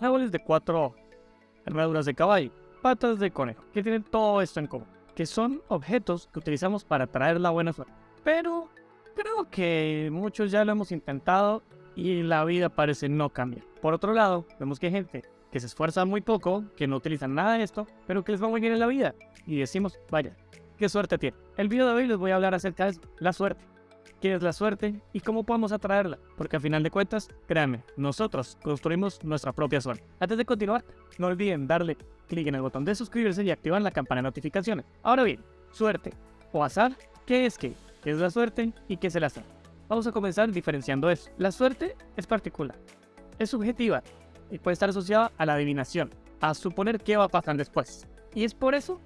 árboles de cuatro armaduras de caballo, patas de conejo, que tienen todo esto en común, que son objetos que utilizamos para traer la buena suerte. Pero creo que muchos ya lo hemos intentado y la vida parece no cambiar. Por otro lado, vemos que hay gente que se esfuerza muy poco, que no utilizan nada de esto, pero que les va muy bien en la vida. Y decimos, vaya, qué suerte tiene. El video de hoy les voy a hablar acerca de la suerte. ¿Qué es la suerte y cómo podemos atraerla? Porque a final de cuentas, créanme, nosotros construimos nuestra propia suerte. Antes de continuar, no olviden darle clic en el botón de suscribirse y activar la campana de notificaciones. Ahora bien, suerte o azar, ¿qué es qué? ¿Qué es la suerte y qué es el azar? Vamos a comenzar diferenciando eso. La suerte es particular, es subjetiva y puede estar asociada a la adivinación, a suponer qué va a pasar después. Y es por eso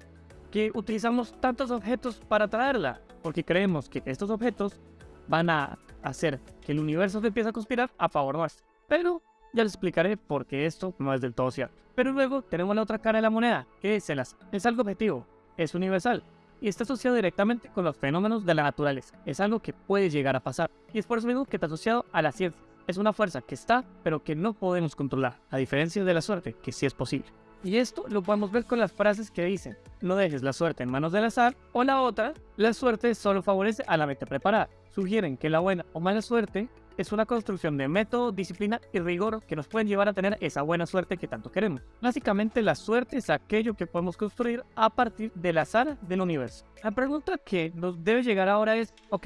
que utilizamos tantos objetos para atraerla, porque creemos que estos objetos van a hacer que el universo se empiece a conspirar a favor nuestro. Pero ya les explicaré por qué esto no es del todo cierto. Pero luego tenemos la otra cara de la moneda, que es el azar. Es algo objetivo, es universal y está asociado directamente con los fenómenos de la naturaleza. Es algo que puede llegar a pasar y es por eso mismo que está asociado a la ciencia. Es una fuerza que está, pero que no podemos controlar, a diferencia de la suerte, que sí es posible. Y esto lo podemos ver con las frases que dicen, no dejes la suerte en manos del azar, o la otra, la suerte solo favorece a la mente preparada. Sugieren que la buena o mala suerte es una construcción de método, disciplina y rigor que nos pueden llevar a tener esa buena suerte que tanto queremos. Básicamente la suerte es aquello que podemos construir a partir del azar del universo. La pregunta que nos debe llegar ahora es, ok,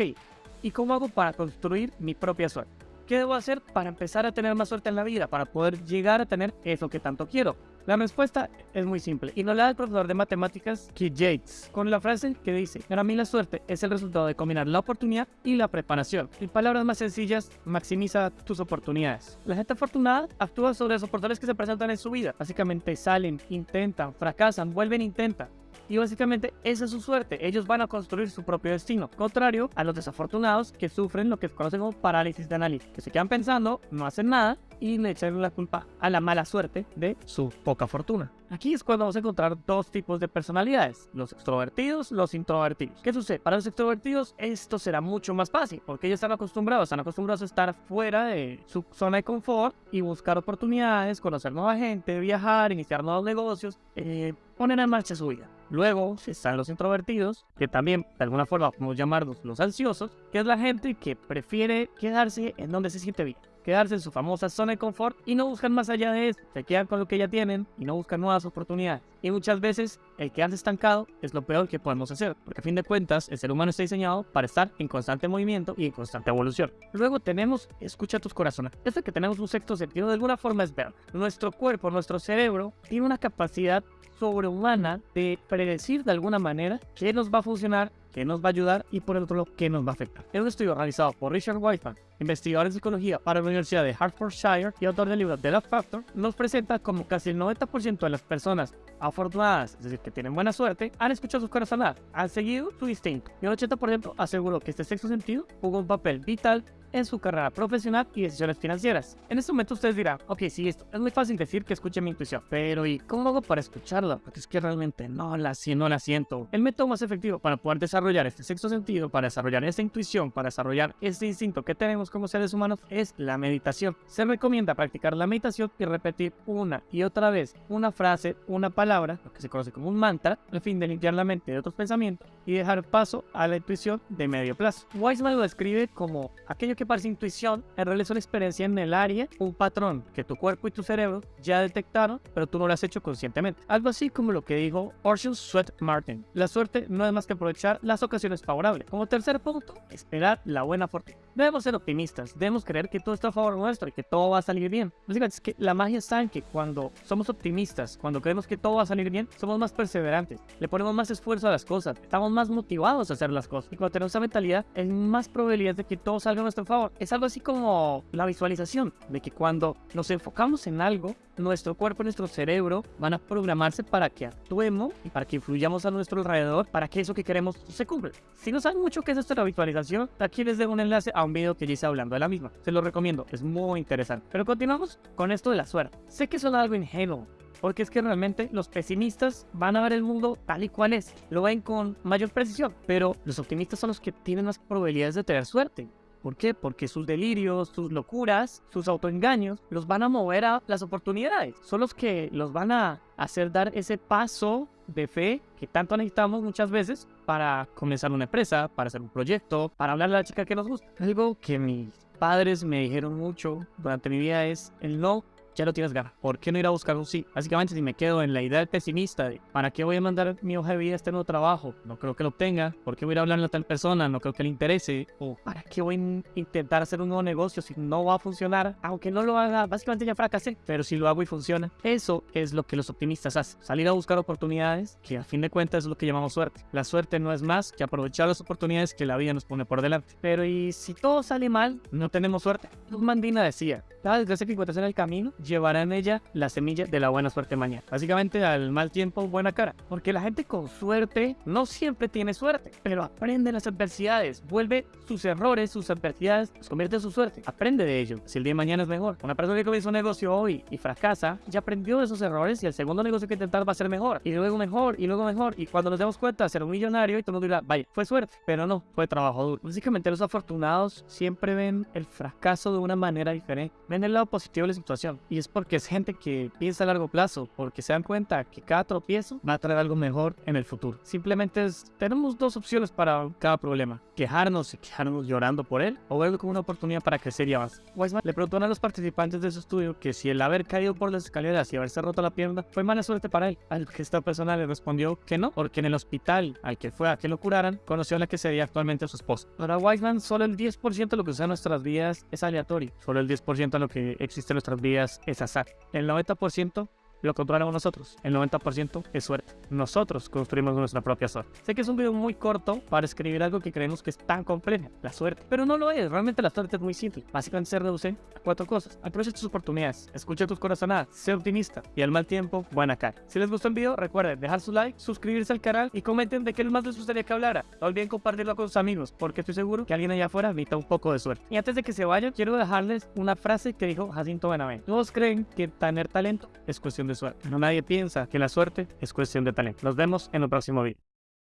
¿y cómo hago para construir mi propia suerte? ¿Qué debo hacer para empezar a tener más suerte en la vida? Para poder llegar a tener eso que tanto quiero. La respuesta es muy simple y nos la da el profesor de matemáticas Keith Yates con la frase que dice, para mí la suerte es el resultado de combinar la oportunidad y la preparación. En palabras más sencillas, maximiza tus oportunidades. La gente afortunada actúa sobre las oportunidades que se presentan en su vida. Básicamente salen, intentan, fracasan, vuelven, intentan y básicamente esa es su suerte. Ellos van a construir su propio destino. Contrario a los desafortunados que sufren lo que se conoce como parálisis de análisis, que se quedan pensando, no hacen nada y le echan la culpa a la mala suerte de su poca fortuna. Aquí es cuando vamos a encontrar dos tipos de personalidades, los extrovertidos, los introvertidos. ¿Qué sucede? Para los extrovertidos esto será mucho más fácil, porque ellos están acostumbrados, están acostumbrados a estar fuera de su zona de confort y buscar oportunidades, conocer nueva gente, viajar, iniciar nuevos negocios, eh, poner en marcha su vida. Luego están los introvertidos, que también de alguna forma podemos llamarlos los ansiosos, que es la gente que prefiere quedarse en donde se siente bien quedarse en su famosa zona de confort y no buscan más allá de eso. Se quedan con lo que ya tienen y no buscan nuevas oportunidades. Y muchas veces el quedarse estancado es lo peor que podemos hacer, porque a fin de cuentas el ser humano está diseñado para estar en constante movimiento y en constante evolución. Luego tenemos escucha tus corazones. Esto que tenemos un sexto sentido de alguna forma es ver. Nuestro cuerpo, nuestro cerebro tiene una capacidad sobrehumana de predecir de alguna manera qué nos va a funcionar, qué nos va a ayudar y por el otro lado qué nos va a afectar. Es un estudio realizado por Richard Whiteman, investigador en psicología para la Universidad de Hertfordshire y autor del libro The Love Factor, nos presenta como casi el 90% de las personas afortunadas, es decir, que tienen buena suerte, han escuchado sus corazonadas, han seguido su instinto y el 80% aseguró que este sexto sentido jugó un papel vital en su carrera profesional y decisiones financieras. En este momento ustedes dirán, ok, sí, esto es muy fácil decir que escuche mi intuición, pero ¿y cómo hago para escucharla? Porque es que realmente no la, no la siento. El método más efectivo para poder desarrollar este sexto sentido, para desarrollar esta intuición, para desarrollar este instinto que tenemos como seres humanos es la meditación. Se recomienda practicar la meditación y repetir una y otra vez una frase, una palabra, lo que se conoce como un mantra, al fin de limpiar la mente de otros pensamientos y dejar paso a la intuición de medio plazo. Wiseman lo describe como aquello que parece intuición, en realidad es una experiencia en el área, un patrón que tu cuerpo y tu cerebro ya detectaron, pero tú no lo has hecho conscientemente. Algo así como lo que dijo Orson Sweat Martin. La suerte no es más que aprovechar las ocasiones favorables. Como tercer punto, esperar la buena fortuna. Debemos ser optimistas, debemos creer que todo está a favor nuestro y que todo va a salir bien. Básicamente es que la magia está en que cuando somos optimistas, cuando creemos que todo va a salir bien, somos más perseverantes, le ponemos más esfuerzo a las cosas, estamos más motivados a hacer las cosas. Y cuando tenemos esa mentalidad, hay más probabilidad de que todo salga a nuestro favor. Es algo así como la visualización, de que cuando nos enfocamos en algo, nuestro cuerpo nuestro cerebro van a programarse para que actuemos y para que influyamos a nuestro alrededor para que eso que queremos se cumpla. Si no saben mucho qué es esto de la visualización, aquí les dejo un enlace a un video que ya hice hablando de la misma. Se lo recomiendo, es muy interesante. Pero continuamos con esto de la suerte. Sé que suena algo ingenuo, porque es que realmente los pesimistas van a ver el mundo tal y cual es, lo ven con mayor precisión, pero los optimistas son los que tienen más probabilidades de tener suerte. ¿Por qué? Porque sus delirios, sus locuras, sus autoengaños los van a mover a las oportunidades. Son los que los van a hacer dar ese paso de fe que tanto necesitamos muchas veces para comenzar una empresa, para hacer un proyecto, para hablarle a la chica que nos gusta. Algo que mis padres me dijeron mucho durante mi vida es el no ya lo tienes ganas. ¿Por qué no ir a buscar un sí? Básicamente, si me quedo en la idea pesimista de ¿para qué voy a mandar mi hoja de vida a este nuevo trabajo? No creo que lo obtenga. ¿Por qué voy a ir a hablarle a tal persona? No creo que le interese. ¿O para qué voy a intentar hacer un nuevo negocio si no va a funcionar? Aunque no lo haga, básicamente ya fracasé. Pero si lo hago y funciona, eso es lo que los optimistas hacen. Salir a buscar oportunidades, que a fin de cuentas es lo que llamamos suerte. La suerte no es más que aprovechar las oportunidades que la vida nos pone por delante. Pero y si todo sale mal, no tenemos suerte. Mandina decía, cada desgracia que encuentras en el camino llevará en ella la semilla de la buena suerte mañana. Básicamente al mal tiempo, buena cara. Porque la gente con suerte no siempre tiene suerte, pero aprende las adversidades, vuelve sus errores, sus adversidades, los convierte en su suerte. Aprende de ello. Si el día de mañana es mejor. Una persona que comienza un negocio hoy y fracasa, ya aprendió de esos errores y el segundo negocio que intentar va a ser mejor. Y luego mejor, y luego mejor. Y cuando nos demos cuenta, ser un millonario y todo el mundo dirá, vaya, fue suerte, pero no, fue trabajo duro. Básicamente los afortunados siempre ven el fracaso de una manera diferente. Ven el lado positivo de la situación. Y es porque es gente que piensa a largo plazo, porque se dan cuenta que cada tropiezo va a traer algo mejor en el futuro. Simplemente es, tenemos dos opciones para cada problema. Quejarnos y quejarnos llorando por él, o verlo como una oportunidad para crecer y avanzar. Weisman le preguntó a los participantes de su estudio que si el haber caído por las escaleras y haberse roto la pierna fue mala suerte para él. Al que esta persona le respondió que no, porque en el hospital al que fue a que lo curaran, conoció a la que sería actualmente su esposa. Para Weisman, solo el 10% de lo que usa en nuestras vidas es aleatorio. Solo el 10% de lo que existe en nuestras vidas es azar. El 90% lo controlamos nosotros. El 90% es suerte. Nosotros construimos nuestra propia suerte. Sé que es un video muy corto para escribir algo que creemos que es tan complejo, la suerte. Pero no lo es, realmente la suerte es muy simple. Básicamente se reduce a cuatro cosas. Aprovecha tus oportunidades, escucha tus corazonadas, sé optimista y al mal tiempo, buena cara. Si les gustó el video, recuerden dejar su like, suscribirse al canal y comenten de qué más les gustaría que hablara. No olviden compartirlo con sus amigos, porque estoy seguro que alguien allá afuera necesita un poco de suerte. Y antes de que se vayan, quiero dejarles una frase que dijo Jacinto Benavente. Todos creen que tener talento es cuestión suerte. No nadie piensa que la suerte es cuestión de talento. Nos vemos en el próximo video.